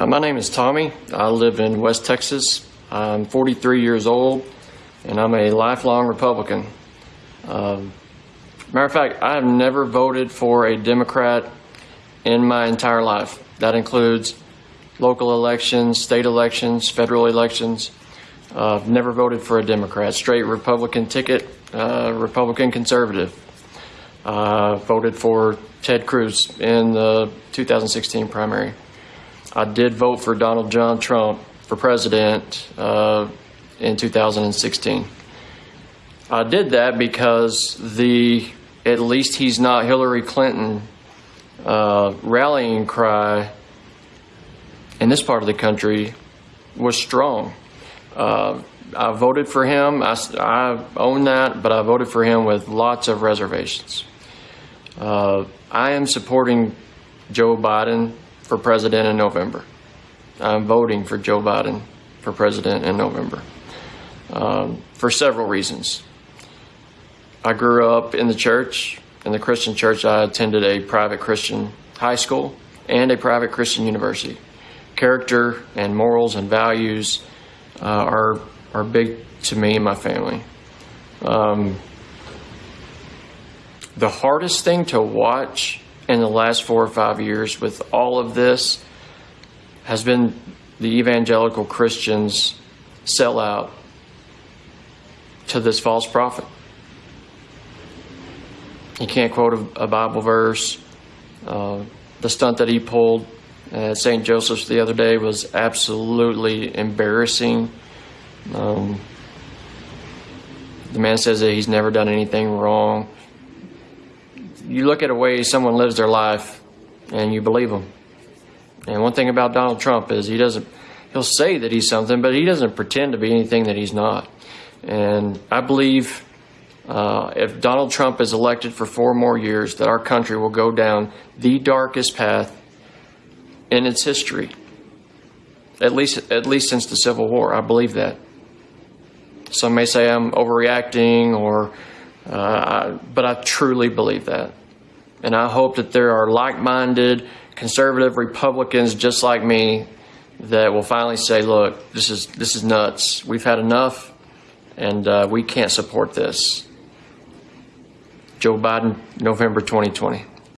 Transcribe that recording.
Uh, my name is Tommy. I live in West Texas. I'm 43 years old, and I'm a lifelong Republican. Um, matter of fact, I have never voted for a Democrat in my entire life. That includes local elections, state elections, federal elections. Uh, I've never voted for a Democrat. Straight Republican ticket, uh, Republican conservative. Uh, voted for Ted Cruz in the 2016 primary. I did vote for Donald John Trump for president uh, in 2016. I did that because the at least he's not Hillary Clinton uh, rallying cry in this part of the country was strong. Uh, I voted for him. I, I, own that, but I voted for him with lots of reservations. Uh, I am supporting Joe Biden for president in November. I'm voting for Joe Biden for president in November um, for several reasons. I grew up in the church, in the Christian church. I attended a private Christian high school and a private Christian university. Character and morals and values uh, are are big to me and my family. Um, the hardest thing to watch in the last four or five years with all of this has been the evangelical Christians sell out to this false prophet. He can't quote a, a Bible verse. Uh, the stunt that he pulled at St. Joseph's the other day was absolutely embarrassing. Um, the man says that he's never done anything wrong. You look at a way someone lives their life and you believe them. And one thing about Donald Trump is he doesn't, he'll say that he's something, but he doesn't pretend to be anything that he's not. And I believe uh, if Donald Trump is elected for four more years, that our country will go down the darkest path in its history. At least, at least since the Civil War, I believe that. Some may say I'm overreacting, or, uh, but I truly believe that. And I hope that there are like minded conservative Republicans just like me that will finally say, look, this is, this is nuts. We've had enough, and uh, we can't support this. Joe Biden, November 2020.